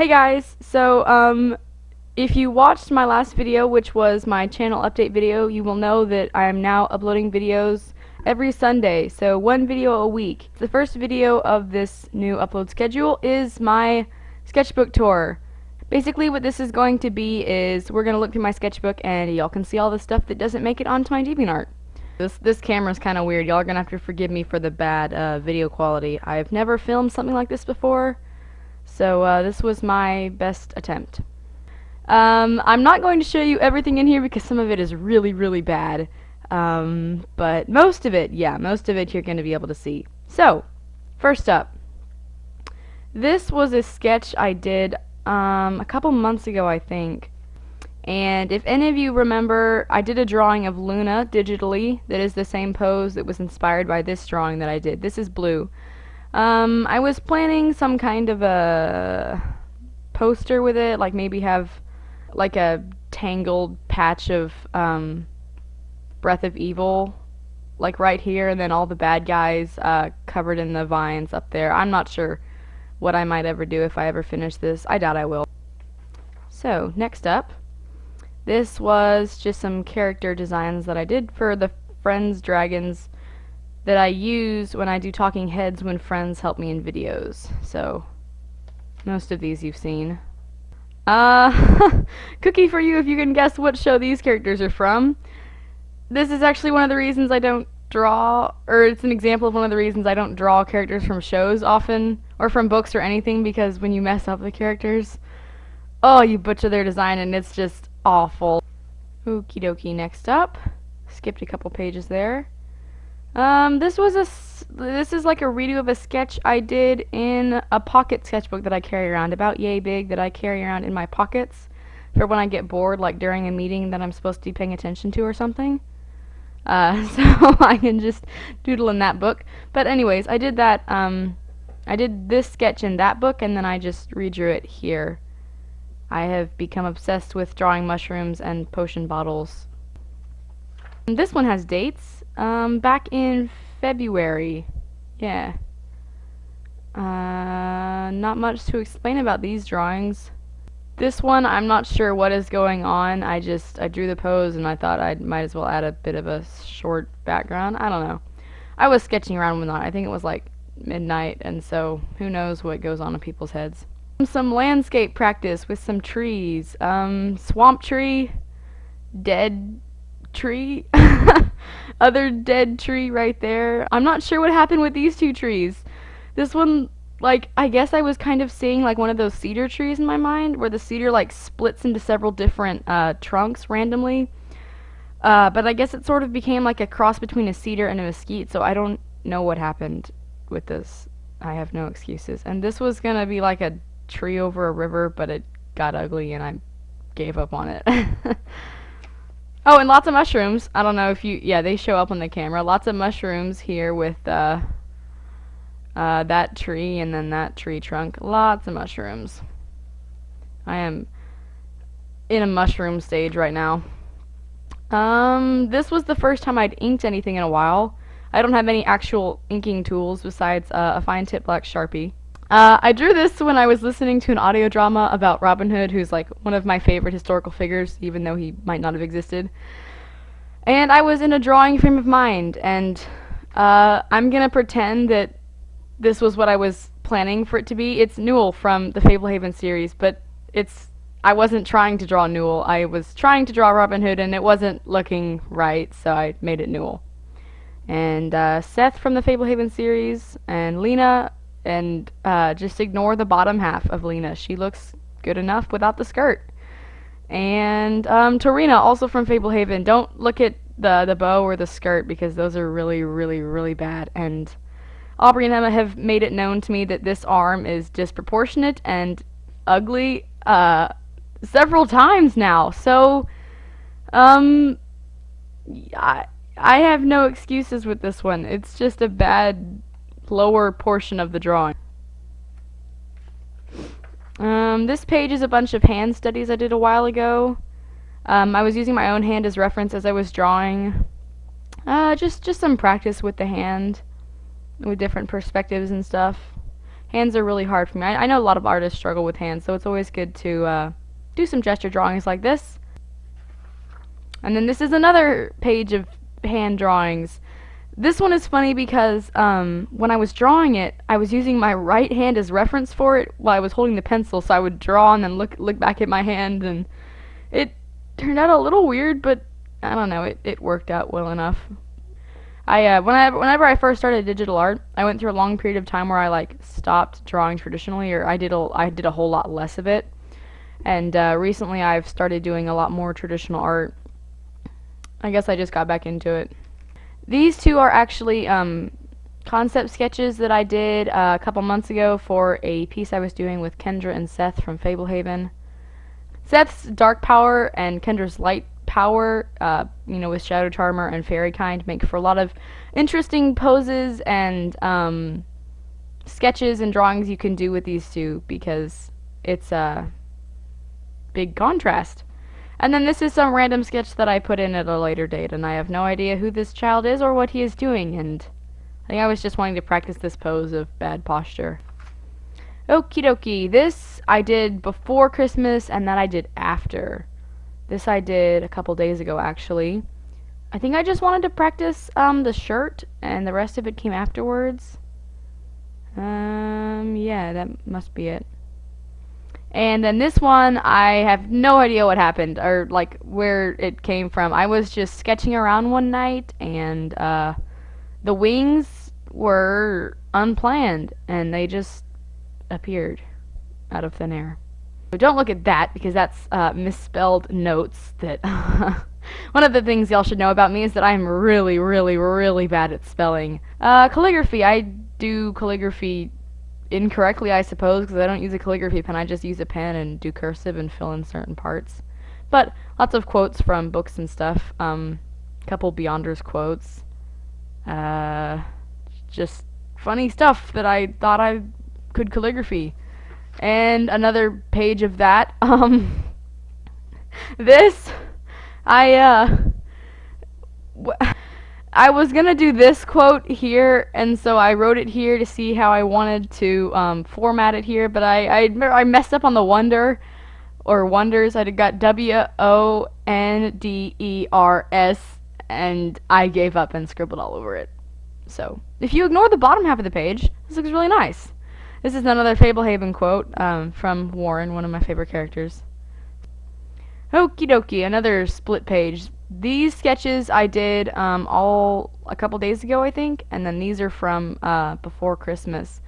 Hey guys, so um, if you watched my last video, which was my channel update video, you will know that I am now uploading videos every Sunday, so one video a week. The first video of this new upload schedule is my sketchbook tour. Basically what this is going to be is we're going to look through my sketchbook and y'all can see all the stuff that doesn't make it onto my DeviantArt. This, this camera's kind of weird. Y'all are going to have to forgive me for the bad uh, video quality. I've never filmed something like this before. So uh, this was my best attempt. Um, I'm not going to show you everything in here because some of it is really, really bad. Um, but most of it, yeah, most of it you're going to be able to see. So, first up. This was a sketch I did um, a couple months ago, I think. And if any of you remember, I did a drawing of Luna digitally that is the same pose that was inspired by this drawing that I did. This is blue. Um, I was planning some kind of a poster with it, like maybe have like a tangled patch of um, Breath of Evil, like right here, and then all the bad guys uh, covered in the vines up there. I'm not sure what I might ever do if I ever finish this. I doubt I will. So, next up, this was just some character designs that I did for the Friends Dragons that I use when I do talking heads when friends help me in videos. So, most of these you've seen. Uh, cookie for you if you can guess what show these characters are from. This is actually one of the reasons I don't draw, or it's an example of one of the reasons I don't draw characters from shows often, or from books or anything, because when you mess up the characters, oh, you butcher their design and it's just awful. Okie dokie, next up. Skipped a couple pages there. Um, this was a, this is like a redo of a sketch I did in a pocket sketchbook that I carry around, about yay big, that I carry around in my pockets for when I get bored, like during a meeting that I'm supposed to be paying attention to or something. Uh, so I can just doodle in that book. But anyways, I did that, um, I did this sketch in that book, and then I just redrew it here. I have become obsessed with drawing mushrooms and potion bottles. And this one has dates. Um, back in February. Yeah. Uh, not much to explain about these drawings. This one, I'm not sure what is going on. I just, I drew the pose and I thought I might as well add a bit of a short background. I don't know. I was sketching around with that. I think it was like midnight, and so who knows what goes on in people's heads. Some landscape practice with some trees. Um, swamp tree, dead tree. Other dead tree right there. I'm not sure what happened with these two trees. This one, like, I guess I was kind of seeing, like, one of those cedar trees in my mind, where the cedar, like, splits into several different, uh, trunks randomly. Uh, but I guess it sort of became, like, a cross between a cedar and a mesquite, so I don't know what happened with this. I have no excuses. And this was gonna be, like, a tree over a river, but it got ugly, and I gave up on it. Oh, and lots of mushrooms. I don't know if you, yeah, they show up on the camera. Lots of mushrooms here with uh, uh, that tree and then that tree trunk. Lots of mushrooms. I am in a mushroom stage right now. Um, this was the first time I'd inked anything in a while. I don't have any actual inking tools besides uh, a fine tip black Sharpie. Uh, I drew this when I was listening to an audio drama about Robin Hood, who's like one of my favorite historical figures, even though he might not have existed. And I was in a drawing frame of mind, and uh, I'm gonna pretend that this was what I was planning for it to be. It's Newel from the Fablehaven series, but it's I wasn't trying to draw Newel. I was trying to draw Robin Hood, and it wasn't looking right, so I made it Newel. And uh, Seth from the Fablehaven series, and Lena and uh, just ignore the bottom half of Lena. She looks good enough without the skirt. And um, Torina, also from Fablehaven. Don't look at the the bow or the skirt because those are really, really, really bad. And Aubrey and Emma have made it known to me that this arm is disproportionate and ugly uh, several times now. So, um, I I have no excuses with this one. It's just a bad lower portion of the drawing. Um, this page is a bunch of hand studies I did a while ago. Um, I was using my own hand as reference as I was drawing. Uh, just, just some practice with the hand, with different perspectives and stuff. Hands are really hard for me. I, I know a lot of artists struggle with hands, so it's always good to uh, do some gesture drawings like this. And then this is another page of hand drawings. This one is funny because um, when I was drawing it, I was using my right hand as reference for it while I was holding the pencil, so I would draw and then look look back at my hand, and it turned out a little weird, but I don't know, it, it worked out well enough. I uh, whenever whenever I first started digital art, I went through a long period of time where I like stopped drawing traditionally, or I did a I did a whole lot less of it. And uh, recently, I've started doing a lot more traditional art. I guess I just got back into it. These two are actually um, concept sketches that I did uh, a couple months ago for a piece I was doing with Kendra and Seth from Fablehaven. Seth's dark power and Kendra's light power, uh, you know, with Shadow Charmer and Fairy Kind, make for a lot of interesting poses and um, sketches and drawings you can do with these two because it's a big contrast. And then this is some random sketch that I put in at a later date, and I have no idea who this child is or what he is doing, and I think I was just wanting to practice this pose of bad posture. Okie dokie, this I did before Christmas, and that I did after. This I did a couple days ago, actually. I think I just wanted to practice um, the shirt, and the rest of it came afterwards. Um, yeah, that must be it. And then this one, I have no idea what happened, or, like, where it came from. I was just sketching around one night, and, uh, the wings were unplanned, and they just appeared out of thin air. Don't look at that because that's uh, misspelled notes that one of the things y'all should know about me is that I'm really, really, really bad at spelling. Uh, calligraphy, I do calligraphy incorrectly, I suppose, because I don't use a calligraphy pen. I just use a pen and do cursive and fill in certain parts. But lots of quotes from books and stuff. Um, couple Beyonders quotes. Uh, just funny stuff that I thought I could calligraphy and another page of that. Um, this, I, uh, I was gonna do this quote here, and so I wrote it here to see how I wanted to um, format it here, but I, I, I messed up on the wonder, or wonders. I got W O N D E R S, and I gave up and scribbled all over it. So, if you ignore the bottom half of the page, this looks really nice. This is another Fablehaven quote um, from Warren, one of my favorite characters. Okie dokie, another split page. These sketches I did um, all a couple days ago, I think, and then these are from uh, before Christmas.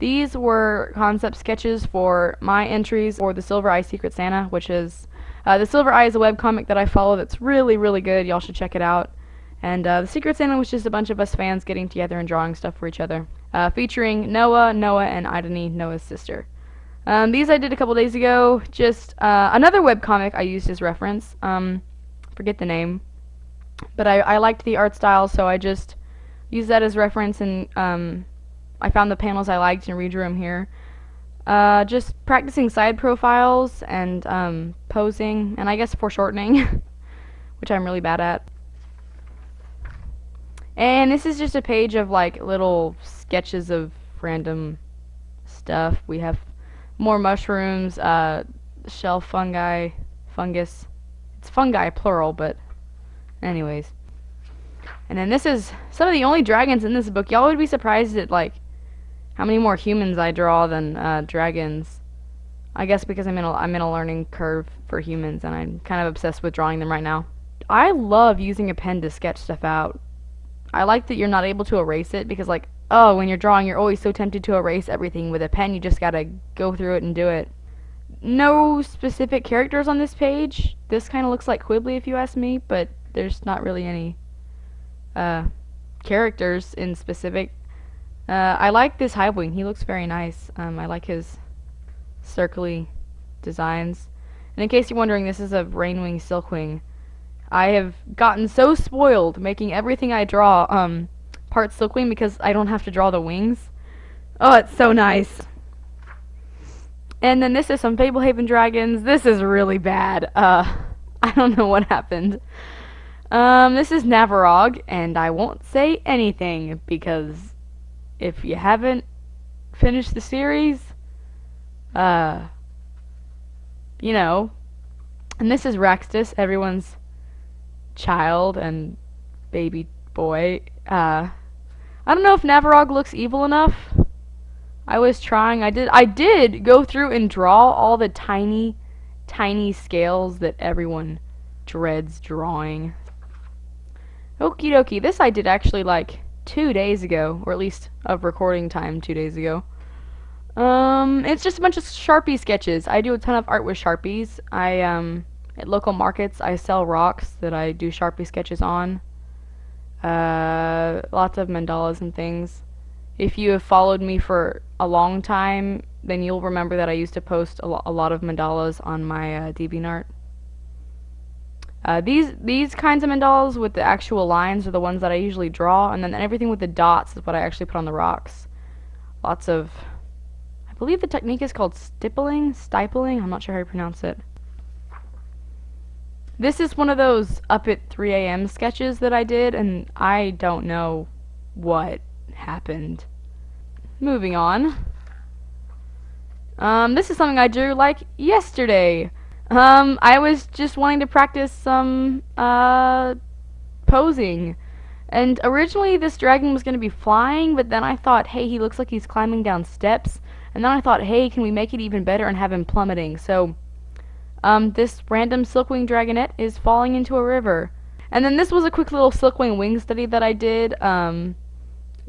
These were concept sketches for my entries for the Silver Eye Secret Santa, which is uh, the Silver Eye is a webcomic that I follow that's really, really good. Y'all should check it out. And uh, the Secret Santa was just a bunch of us fans getting together and drawing stuff for each other, uh, featuring Noah, Noah, and Idani, Noah's sister. Um, these I did a couple days ago. Just uh, another webcomic I used as reference. Um, forget the name, but I, I liked the art style, so I just used that as reference, and um, I found the panels I liked and redrew them here. Uh, just practicing side profiles and um, posing, and I guess foreshortening, which I'm really bad at. And this is just a page of like little sketches of random stuff. We have more mushrooms, uh, shell fungi, fungus. It's fungi plural, but anyways. And then this is some of the only dragons in this book. Y'all would be surprised at like how many more humans I draw than uh, dragons. I guess because I'm in a I'm in a learning curve for humans, and I'm kind of obsessed with drawing them right now. I love using a pen to sketch stuff out. I like that you're not able to erase it because like oh when you're drawing you're always so tempted to erase everything with a pen you just gotta go through it and do it. No specific characters on this page. This kind of looks like Qibli if you ask me, but there's not really any uh, characters in specific. Uh, I like this Hivewing. He looks very nice. Um, I like his circly designs. And in case you're wondering, this is a Rainwing Silkwing. I have gotten so spoiled making everything I draw um, part Silkwing because I don't have to draw the wings. Oh, it's so nice. And then this is some Fablehaven Dragons. This is really bad. Uh, I don't know what happened. Um, this is Navarog, and I won't say anything because if you haven't finished the series. Uh, you know, and this is Raxtus, everyone's child and baby boy. Uh, I don't know if Navarog looks evil enough. I was trying. I did. I did go through and draw all the tiny, tiny scales that everyone dreads drawing. Okie dokie. This I did actually like two days ago, or at least of recording time two days ago. Um, it's just a bunch of Sharpie sketches. I do a ton of art with Sharpies. I, um, at local markets, I sell rocks that I do Sharpie sketches on. Uh, lots of mandalas and things. If you have followed me for a long time, then you'll remember that I used to post a, lo a lot of mandalas on my uh, DeviantArt. Uh, these these kinds of mandalas with the actual lines are the ones that I usually draw, and then everything with the dots is what I actually put on the rocks. Lots of, I believe the technique is called stippling, stipling. I'm not sure how you pronounce it. This is one of those up at 3 a.m. sketches that I did, and I don't know what happened. Moving on. Um, this is something I drew like yesterday. Um, I was just wanting to practice some, uh, posing. And originally this dragon was going to be flying, but then I thought, hey, he looks like he's climbing down steps. And then I thought, hey, can we make it even better and have him plummeting? So, um, this random silkwing dragonet is falling into a river. And then this was a quick little silkwing wing study that I did. Um,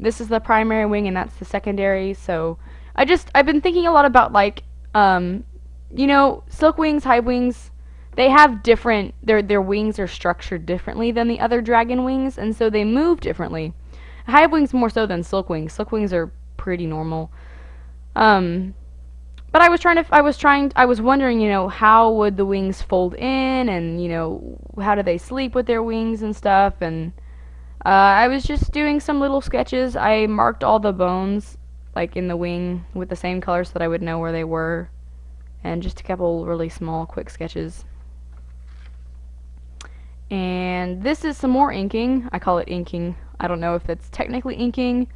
this is the primary wing and that's the secondary. So, I just, I've been thinking a lot about, like, um, you know, silk wings, hive wings, they have different their their wings are structured differently than the other dragon wings, and so they move differently. Hive wings more so than silk wings. Silk wings are pretty normal. Um, but I was trying to I was trying I was wondering, you know, how would the wings fold in, and you know, how do they sleep with their wings and stuff, and uh, I was just doing some little sketches. I marked all the bones like in the wing with the same color so that I would know where they were and just a couple really small quick sketches. And this is some more inking. I call it inking. I don't know if that's technically inking.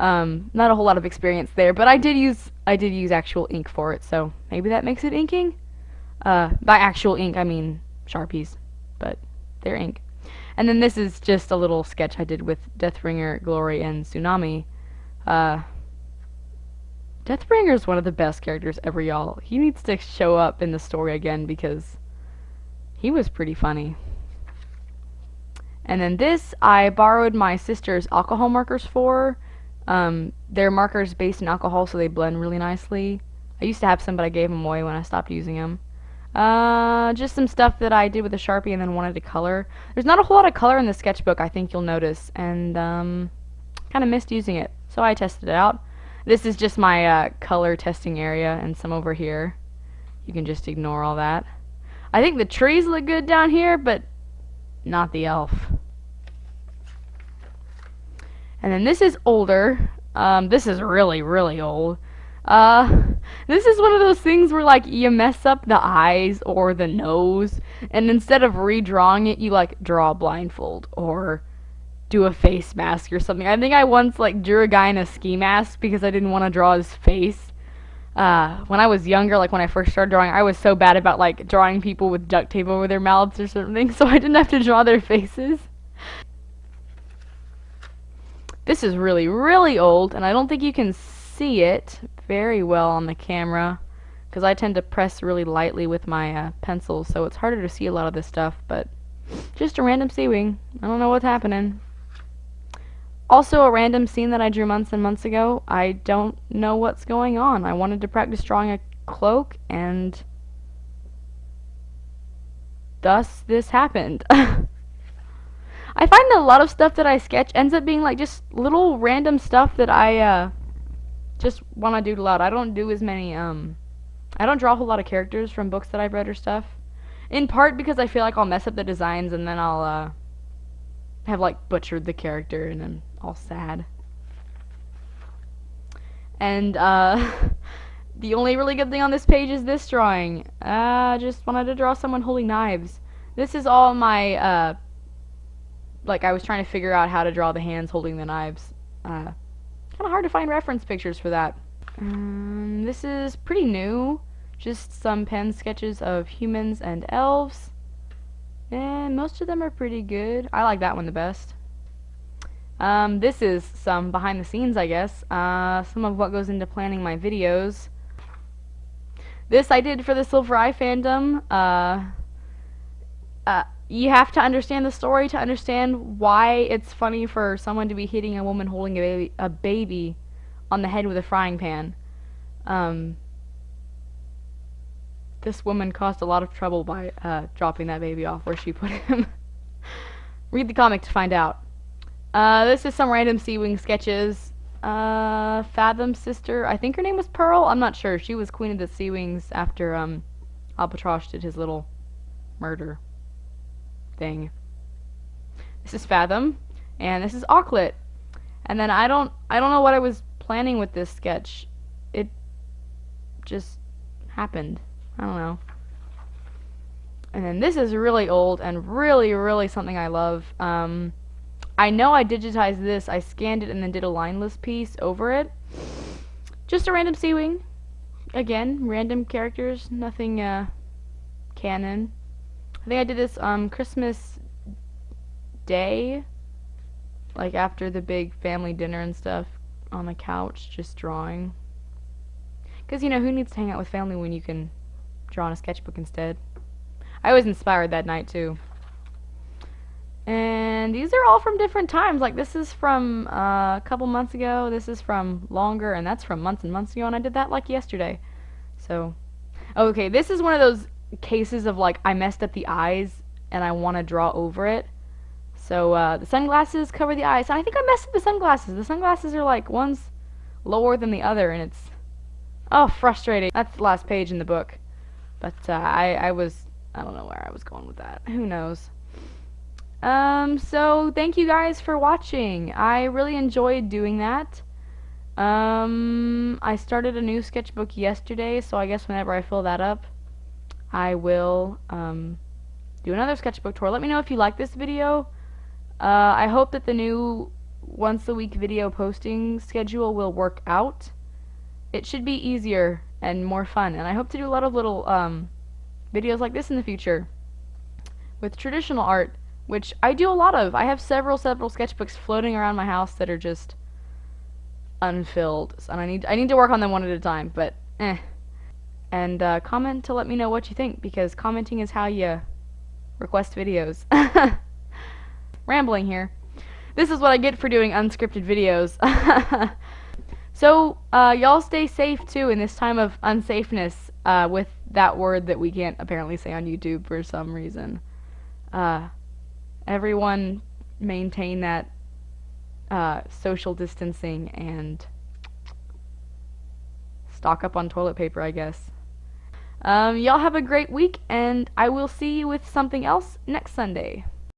Um, not a whole lot of experience there, but I did use I did use actual ink for it, so maybe that makes it inking. Uh, by actual ink, I mean Sharpies, but they're ink. And then this is just a little sketch I did with Deathbringer, Glory, and Tsunami. Uh, Deathbringer is one of the best characters ever, y'all. He needs to show up in the story again because he was pretty funny. And then this, I borrowed my sister's alcohol markers for. Um, they're markers based in alcohol, so they blend really nicely. I used to have some, but I gave them away when I stopped using them. Uh, just some stuff that I did with a Sharpie and then wanted to color. There's not a whole lot of color in the sketchbook, I think you'll notice, and um, kind of missed using it. So I tested it out. This is just my uh, color testing area and some over here. You can just ignore all that. I think the trees look good down here, but not the elf. And then this is older. Um, this is really, really old. Uh, this is one of those things where, like, you mess up the eyes or the nose, and instead of redrawing it, you, like, draw a blindfold, or do a face mask or something. I think I once like drew a guy in a ski mask because I didn't want to draw his face. Uh, when I was younger, like when I first started drawing, I was so bad about like drawing people with duct tape over their mouths or something, so I didn't have to draw their faces. This is really, really old, and I don't think you can see it very well on the camera because I tend to press really lightly with my uh, pencil, so it's harder to see a lot of this stuff, but just a random sea wing. I don't know what's happening. Also, a random scene that I drew months and months ago. I don't know what's going on. I wanted to practice drawing a cloak, and thus this happened. I find that a lot of stuff that I sketch ends up being like just little random stuff that I uh, just want to doodle out. I don't do as many, um, I don't draw a whole lot of characters from books that I've read or stuff. In part because I feel like I'll mess up the designs and then I'll, uh, have like butchered the character and I'm all sad. And uh, the only really good thing on this page is this drawing. I uh, just wanted to draw someone holding knives. This is all my, uh, like I was trying to figure out how to draw the hands holding the knives. Uh, kind of hard to find reference pictures for that. Um, this is pretty new. Just some pen sketches of humans and elves. And most of them are pretty good. I like that one the best. Um, this is some behind the scenes, I guess. Uh, some of what goes into planning my videos. This I did for the Silver Eye fandom. Uh, uh, you have to understand the story to understand why it's funny for someone to be hitting a woman holding a baby, a baby on the head with a frying pan. Um, this woman caused a lot of trouble by uh, dropping that baby off where she put him. Read the comic to find out. Uh, this is some random Sea Wing sketches. Uh, Fathom's sister, I think her name was Pearl. I'm not sure. She was queen of the Sea Wings after um, Albatross did his little murder thing. This is Fathom, and this is Auklet. And then I don't, I don't know what I was planning with this sketch. It just happened. I don't know. And then this is really old and really, really something I love. Um, I know I digitized this. I scanned it and then did a lineless piece over it. Just a random Sea Wing. Again, random characters, nothing uh, canon. I think I did this um, Christmas Day, like after the big family dinner and stuff, on the couch, just drawing. Because, you know, who needs to hang out with family when you can draw on a sketchbook instead? I was inspired that night, too. And these are all from different times. Like this is from uh, a couple months ago. This is from longer, and that's from months and months ago. And I did that like yesterday. So, okay, this is one of those cases of like I messed up the eyes and I want to draw over it. So uh, the sunglasses cover the eyes. And I think I messed up the sunglasses. The sunglasses are like one's lower than the other, and it's oh frustrating. That's the last page in the book. But uh, I I was I don't know where I was going with that. Who knows. Um, so thank you guys for watching. I really enjoyed doing that. Um, I started a new sketchbook yesterday, so I guess whenever I fill that up, I will, um, do another sketchbook tour. Let me know if you like this video. Uh, I hope that the new once a week video posting schedule will work out. It should be easier and more fun, and I hope to do a lot of little, um, videos like this in the future with traditional art which I do a lot of. I have several, several sketchbooks floating around my house that are just unfilled, and I need I need to work on them one at a time. But eh. And uh, comment to let me know what you think because commenting is how you request videos. Rambling here. This is what I get for doing unscripted videos. so uh, y'all stay safe too in this time of unsafeness uh, with that word that we can't apparently say on YouTube for some reason. Uh, everyone maintain that uh, social distancing and stock up on toilet paper, I guess. Um, y'all have a great week, and I will see you with something else next Sunday.